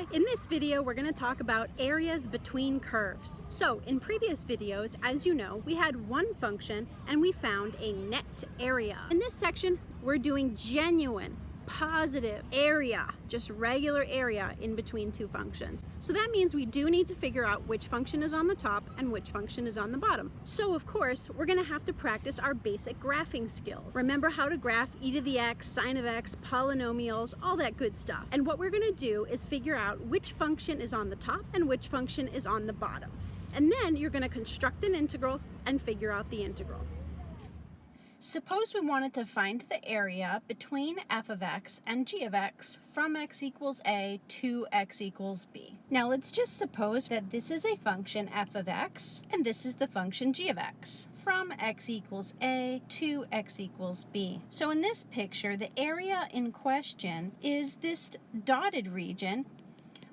Hi, in this video we're going to talk about areas between curves. So in previous videos, as you know, we had one function and we found a net area. In this section, we're doing genuine, positive area, just regular area in between two functions. So that means we do need to figure out which function is on the top and which function is on the bottom. So of course, we're gonna have to practice our basic graphing skills. Remember how to graph e to the x, sine of x, polynomials, all that good stuff. And what we're gonna do is figure out which function is on the top and which function is on the bottom. And then you're gonna construct an integral and figure out the integral. Suppose we wanted to find the area between f of x and g of x from x equals a to x equals b. Now let's just suppose that this is a function f of x and this is the function g of x from x equals a to x equals b. So in this picture, the area in question is this dotted region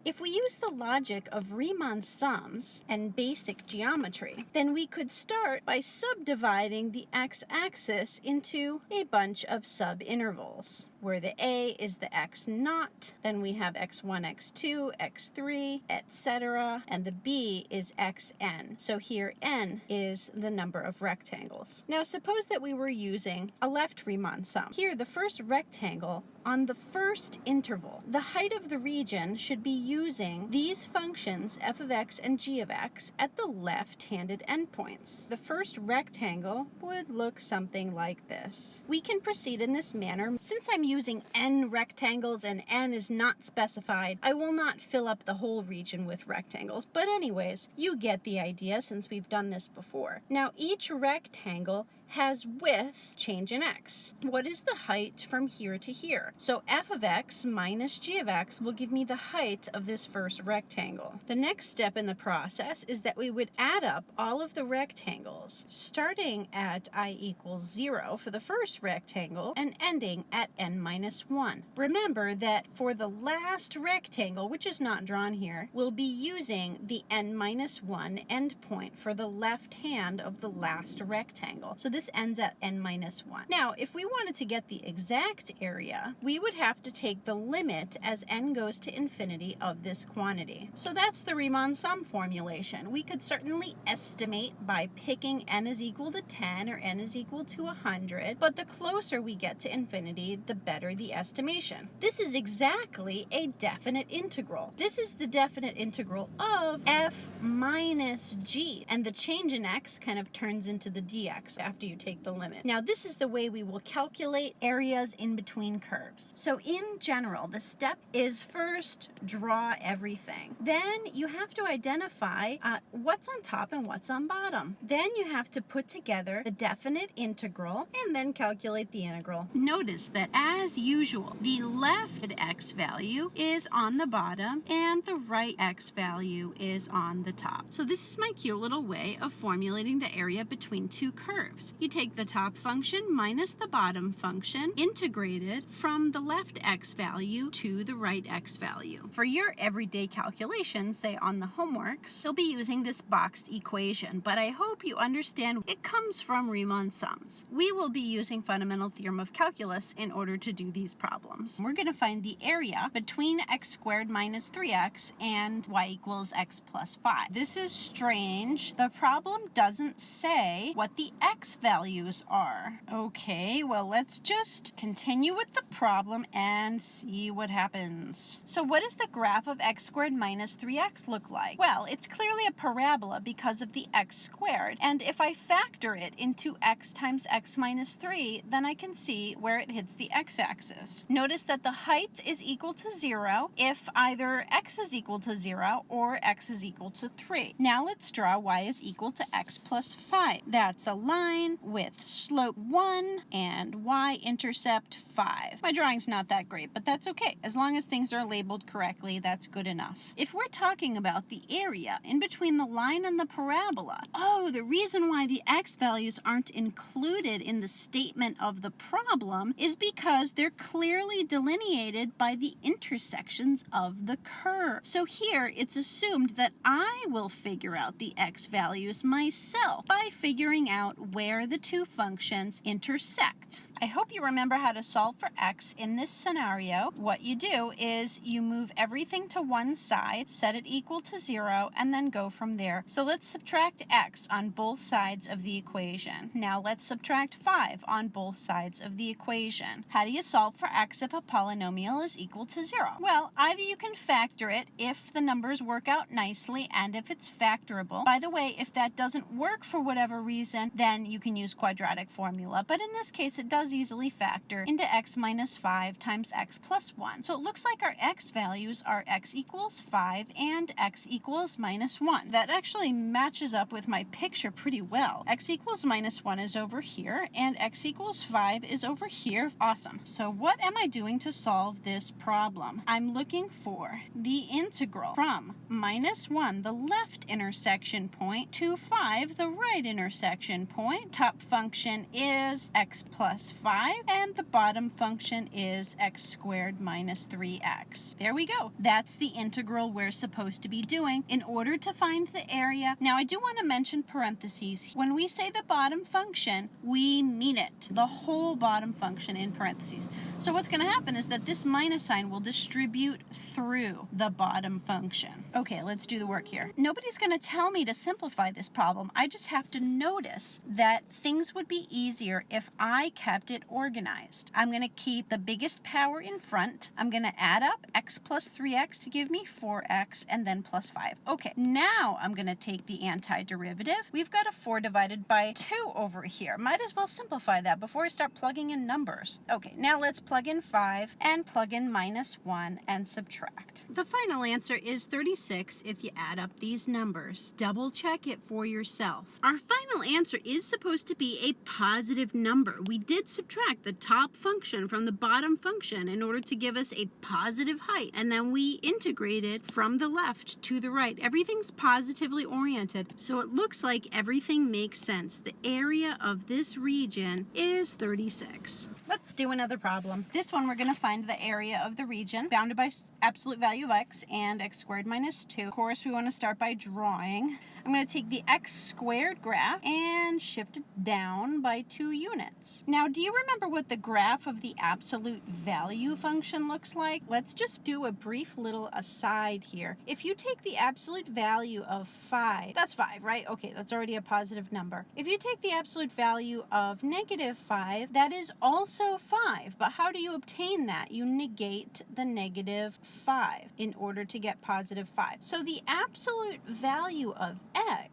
if we use the logic of Riemann sums and basic geometry, then we could start by subdividing the x-axis into a bunch of subintervals where the a is the x naught, then we have x1, x2, x3, etc., and the b is xn. So here n is the number of rectangles. Now suppose that we were using a left Riemann sum. Here the first rectangle on the first interval, the height of the region should be using these functions f of x and g of x at the left-handed endpoints. The first rectangle would look something like this. We can proceed in this manner. Since I'm using n rectangles and n is not specified, I will not fill up the whole region with rectangles. But anyways, you get the idea since we've done this before. Now each rectangle has width change in x. What is the height from here to here? So f of x minus g of x will give me the height of this first rectangle. The next step in the process is that we would add up all of the rectangles, starting at i equals 0 for the first rectangle and ending at n minus 1. Remember that for the last rectangle, which is not drawn here, we'll be using the n minus 1 endpoint for the left hand of the last rectangle. So this ends at n minus 1. Now, if we wanted to get the exact area, we would have to take the limit as n goes to infinity of this quantity. So that's the Riemann sum formulation. We could certainly estimate by picking n is equal to 10 or n is equal to 100, but the closer we get to infinity, the better the estimation. This is exactly a definite integral. This is the definite integral of f minus g, and the change in x kind of turns into the dx after you take the limit. Now this is the way we will calculate areas in between curves. So in general, the step is first draw everything. Then you have to identify uh, what's on top and what's on bottom. Then you have to put together the definite integral and then calculate the integral. Notice that as usual, the left x value is on the bottom and the right x value is on the top. So this is my cute little way of formulating the area between two curves you take the top function minus the bottom function integrated from the left x value to the right x value. For your everyday calculations, say on the homeworks, you'll be using this boxed equation, but I hope you understand it comes from Riemann sums. We will be using fundamental theorem of calculus in order to do these problems. We're going to find the area between x squared minus 3x and y equals x plus 5. This is strange. The problem doesn't say what the x value values are. Okay, well, let's just continue with the problem and see what happens. So what does the graph of x squared minus 3x look like? Well, it's clearly a parabola because of the x squared. And if I factor it into x times x minus 3, then I can see where it hits the x-axis. Notice that the height is equal to 0 if either x is equal to 0 or x is equal to 3. Now let's draw y is equal to x plus 5. That's a line with slope 1 and y-intercept 5. My drawing's not that great, but that's okay. As long as things are labeled correctly, that's good enough. If we're talking about the area in between the line and the parabola, oh, the reason why the x values aren't included in the statement of the problem is because they're clearly delineated by the intersections of the curve. So here, it's assumed that I will figure out the x values myself by figuring out where the two functions intersect. I hope you remember how to solve for x in this scenario. What you do is you move everything to one side, set it equal to 0, and then go from there. So let's subtract x on both sides of the equation. Now let's subtract 5 on both sides of the equation. How do you solve for x if a polynomial is equal to 0? Well, either you can factor it if the numbers work out nicely and if it's factorable. By the way, if that doesn't work for whatever reason, then you can use quadratic formula. But in this case, it does easily factor into x minus 5 times x plus 1. So it looks like our x values are x equals 5 and x equals minus 1. That actually matches up with my picture pretty well. x equals minus 1 is over here and x equals 5 is over here. Awesome. So what am I doing to solve this problem? I'm looking for the integral from minus 1, the left intersection point, to 5, the right intersection point. Top function is x plus 5 and the bottom function is x squared minus 3x. There we go. That's the integral we're supposed to be doing in order to find the area. Now I do want to mention parentheses. When we say the bottom function, we mean it. The whole bottom function in parentheses. So what's going to happen is that this minus sign will distribute through the bottom function. Okay, let's do the work here. Nobody's going to tell me to simplify this problem. I just have to notice that things would be easier if I kept it organized. I'm going to keep the biggest power in front. I'm going to add up x plus 3x to give me 4x and then plus 5. Okay, now I'm going to take the antiderivative. We've got a 4 divided by 2 over here. Might as well simplify that before I start plugging in numbers. Okay, now let's plug in 5 and plug in minus 1 and subtract. The final answer is 36 if you add up these numbers. Double check it for yourself. Our final answer is supposed to be a positive number. We did subtract the top function from the bottom function in order to give us a positive height. And then we integrate it from the left to the right. Everything's positively oriented. So it looks like everything makes sense. The area of this region is 36. Let's do another problem. This one we're going to find the area of the region bounded by absolute value of x and x squared minus 2. Of course, we want to start by drawing. I'm going to take the x squared graph and shift it down by 2 units. Now, do you remember what the graph of the absolute value function looks like? Let's just do a brief little aside here. If you take the absolute value of 5, that's 5, right? Okay, that's already a positive number. If you take the absolute value of negative 5, that is also 5. But how do you obtain that? You negate the negative 5 in order to get positive 5. So the absolute value of x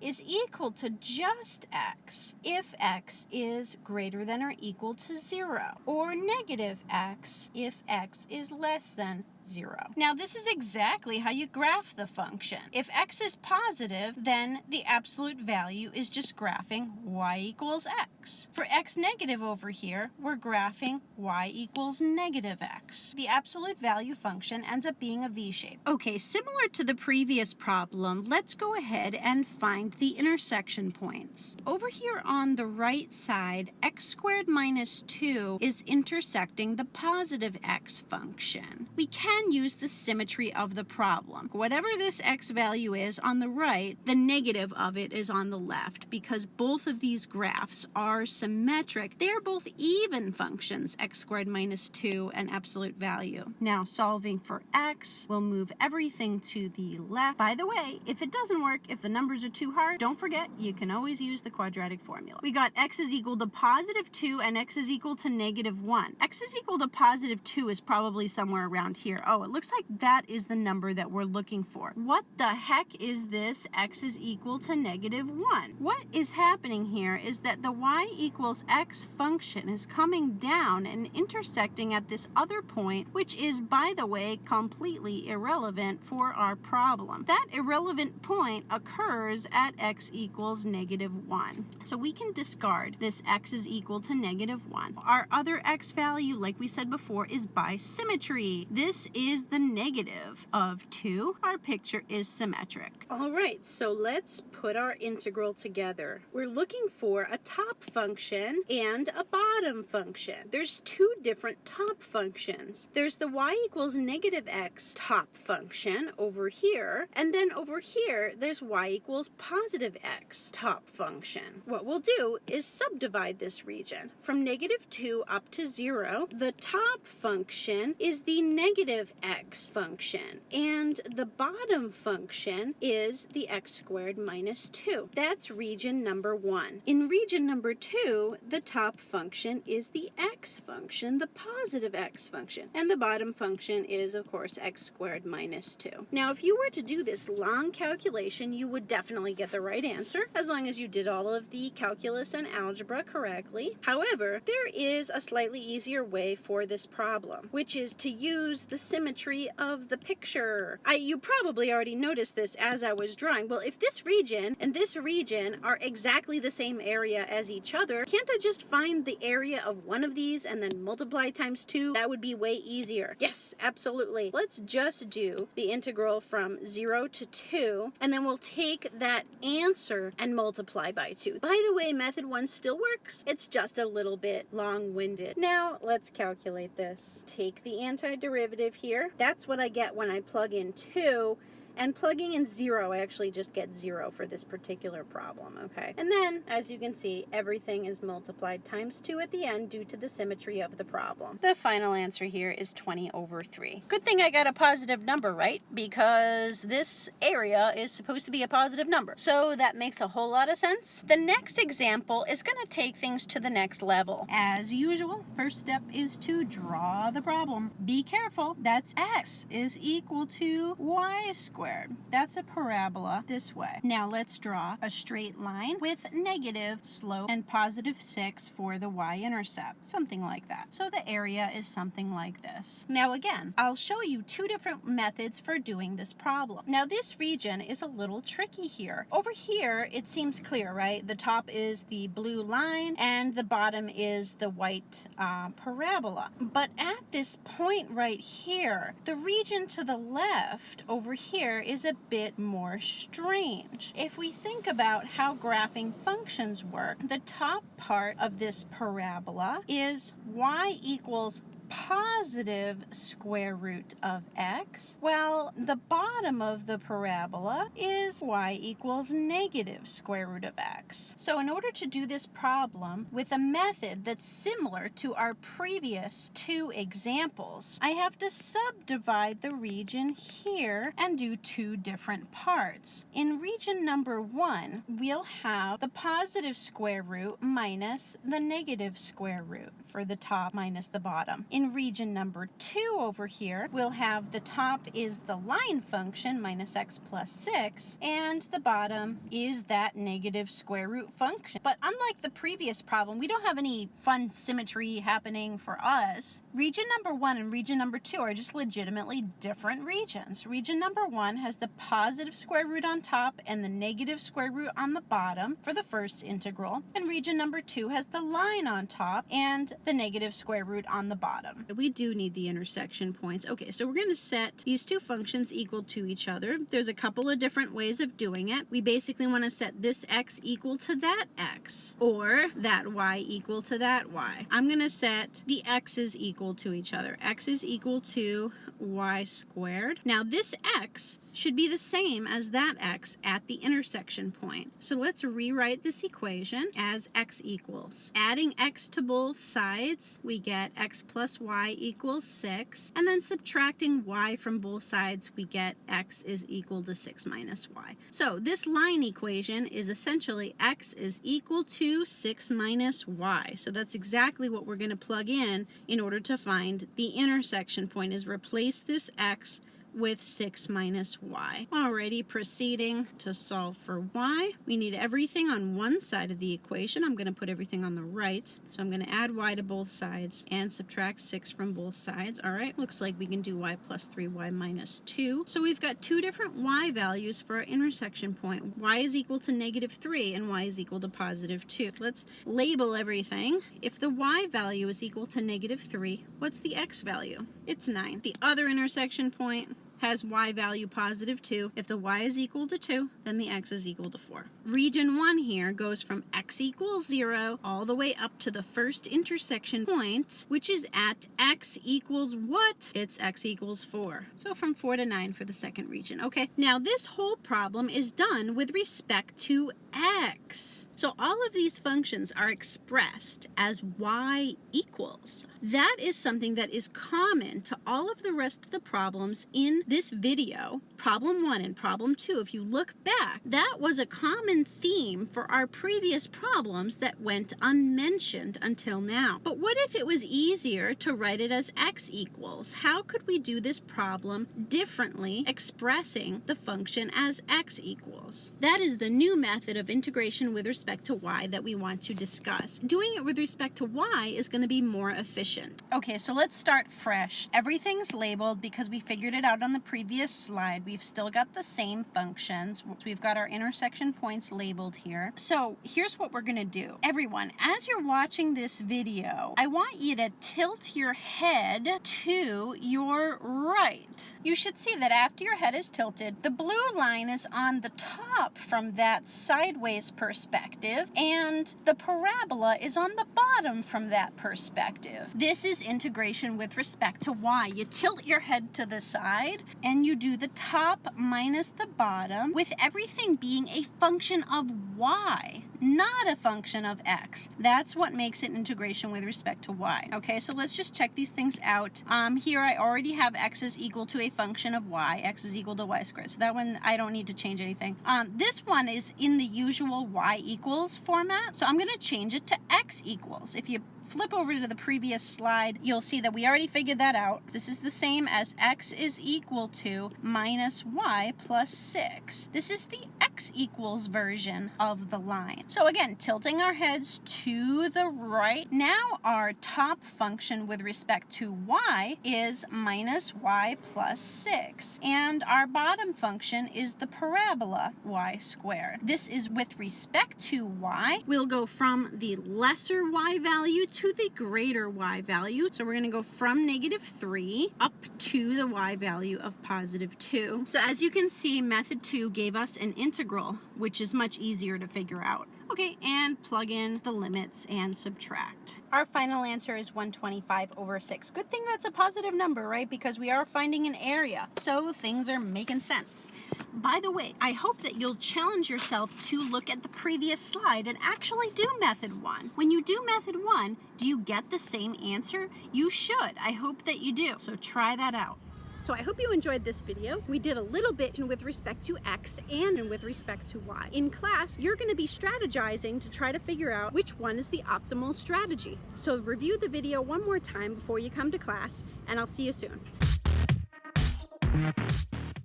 is equal to just x if x is greater than or equal to 0, or negative x if x is less than 0. Now this is exactly how you graph the function. If x is positive, then the absolute value is just graphing y equals x. For x negative over here, we're graphing y equals negative x. The absolute value function ends up being a v-shape. Okay, similar to the previous problem, let's go ahead and find the intersection points. Over here on the right side, x squared minus 2 is intersecting the positive x function. We can use the symmetry of the problem. Whatever this x value is on the right, the negative of it is on the left because both of these graphs are symmetric. They are both even functions, x squared minus 2 and absolute value. Now solving for x, we'll move everything to the left. By the way, if it doesn't work, if the numbers are too hard, don't forget you can always use the quadratic formula. We got x is equal to positive 2 and x is equal to negative 1. x is equal to positive 2 is probably somewhere around here oh, it looks like that is the number that we're looking for. What the heck is this x is equal to negative 1? What is happening here is that the y equals x function is coming down and intersecting at this other point, which is, by the way, completely irrelevant for our problem. That irrelevant point occurs at x equals negative 1. So we can discard this x is equal to negative 1. Our other x value, like we said before, is by symmetry. This is the negative of 2. Our picture is symmetric. All right, so let's put our integral together. We're looking for a top function and a bottom function. There's two different top functions. There's the y equals negative x top function over here, and then over here, there's y equals positive x top function. What we'll do is subdivide this region. From negative 2 up to 0, the top function is the negative x function, and the bottom function is the x squared minus 2. That's region number 1. In region number 2, the top function is the x function, the positive x function, and the bottom function is, of course, x squared minus 2. Now, if you were to do this long calculation, you would definitely get the right answer, as long as you did all of the calculus and algebra correctly. However, there is a slightly easier way for this problem, which is to use the symmetry of the picture. I, you probably already noticed this as I was drawing. Well, if this region and this region are exactly the same area as each other, can't I just find the area of one of these and then multiply times two? That would be way easier. Yes, absolutely. Let's just do the integral from 0 to 2, and then we'll take that answer and multiply by 2. By the way, method 1 still works. It's just a little bit long-winded. Now, let's calculate this. Take the antiderivative here. That's what I get when I plug in 2 and plugging in zero, I actually just get zero for this particular problem, okay? And then, as you can see, everything is multiplied times two at the end due to the symmetry of the problem. The final answer here is 20 over 3. Good thing I got a positive number, right? Because this area is supposed to be a positive number. So that makes a whole lot of sense. The next example is going to take things to the next level. As usual, first step is to draw the problem. Be careful, that's x is equal to y squared squared. That's a parabola this way. Now let's draw a straight line with negative slope and positive 6 for the y-intercept, something like that. So the area is something like this. Now again, I'll show you two different methods for doing this problem. Now this region is a little tricky here. Over here, it seems clear, right? The top is the blue line and the bottom is the white uh, parabola. But at this point right here, the region to the left over here here is a bit more strange. If we think about how graphing functions work, the top part of this parabola is y equals positive square root of x, Well, the bottom of the parabola is y equals negative square root of x. So in order to do this problem with a method that's similar to our previous two examples, I have to subdivide the region here and do two different parts. In region number one, we'll have the positive square root minus the negative square root for the top minus the bottom. In region number two over here, we'll have the top is the line function minus x plus 6, and the bottom is that negative square root function. But unlike the previous problem, we don't have any fun symmetry happening for us. Region number one and region number two are just legitimately different regions. Region number one has the positive square root on top and the negative square root on the bottom for the first integral, and region number two has the line on top and the negative square root on the bottom. We do need the intersection points. Okay, so we're going to set these two functions equal to each other. There's a couple of different ways of doing it. We basically want to set this x equal to that x or that y equal to that y. I'm going to set the x's equal to each other. x is equal to y squared. Now this x should be the same as that x at the intersection point. So let's rewrite this equation as x equals. Adding x to both sides, we get x plus y equals 6. And then subtracting y from both sides, we get x is equal to 6 minus y. So this line equation is essentially x is equal to 6 minus y. So that's exactly what we're going to plug in in order to find the intersection point is replace this x with 6 minus y. Alrighty, proceeding to solve for y. We need everything on one side of the equation. I'm going to put everything on the right. So I'm going to add y to both sides and subtract 6 from both sides. Alright, looks like we can do y plus 3y minus 2. So we've got two different y values for our intersection point. y is equal to negative 3 and y is equal to positive 2. So let's label everything. If the y value is equal to negative 3, what's the x value? It's 9. The other intersection point has y value positive 2. If the y is equal to 2, then the x is equal to 4. Region 1 here goes from x equals 0 all the way up to the first intersection point, which is at x equals what? It's x equals 4. So from 4 to 9 for the second region. Okay, now this whole problem is done with respect to x. So all of these functions are expressed as y equals. That is something that is common to all of the rest of the problems in this video. Problem 1 and problem 2, if you look back, that was a common theme for our previous problems that went unmentioned until now. But what if it was easier to write it as x equals? How could we do this problem differently expressing the function as x equals? That is the new method of integration with respect respect to y that we want to discuss. Doing it with respect to y is going to be more efficient. Okay, so let's start fresh. Everything's labeled because we figured it out on the previous slide. We've still got the same functions. We've got our intersection points labeled here. So here's what we're going to do. Everyone, as you're watching this video, I want you to tilt your head to your right. You should see that after your head is tilted, the blue line is on the top from that sideways perspective perspective, and the parabola is on the bottom from that perspective. This is integration with respect to y. You tilt your head to the side, and you do the top minus the bottom, with everything being a function of y, not a function of x. That's what makes it integration with respect to y. Okay, so let's just check these things out. Um, here I already have x is equal to a function of y. x is equal to y squared. So that one, I don't need to change anything. Um, this one is in the usual y equals format. So I'm going to change it to x equals. If you flip over to the previous slide, you'll see that we already figured that out. This is the same as x is equal to minus y plus 6. This is the x equals version of the line. So again, tilting our heads to the right. Now our top function with respect to y is minus y plus 6. And our bottom function is the parabola y squared. This is with respect to y. We'll go from the lesser y value to the greater y value. So we're going to go from negative 3 up to the y value of positive 2. So as you can see, method 2 gave us an integral, which is much easier to figure out. Okay, and plug in the limits and subtract. Our final answer is 125 over 6. Good thing that's a positive number, right? Because we are finding an area. So things are making sense. By the way, I hope that you'll challenge yourself to look at the previous slide and actually do method one. When you do method one, do you get the same answer? You should. I hope that you do. So try that out. So I hope you enjoyed this video. We did a little bit with respect to X and with respect to Y. In class, you're gonna be strategizing to try to figure out which one is the optimal strategy. So review the video one more time before you come to class, and I'll see you soon.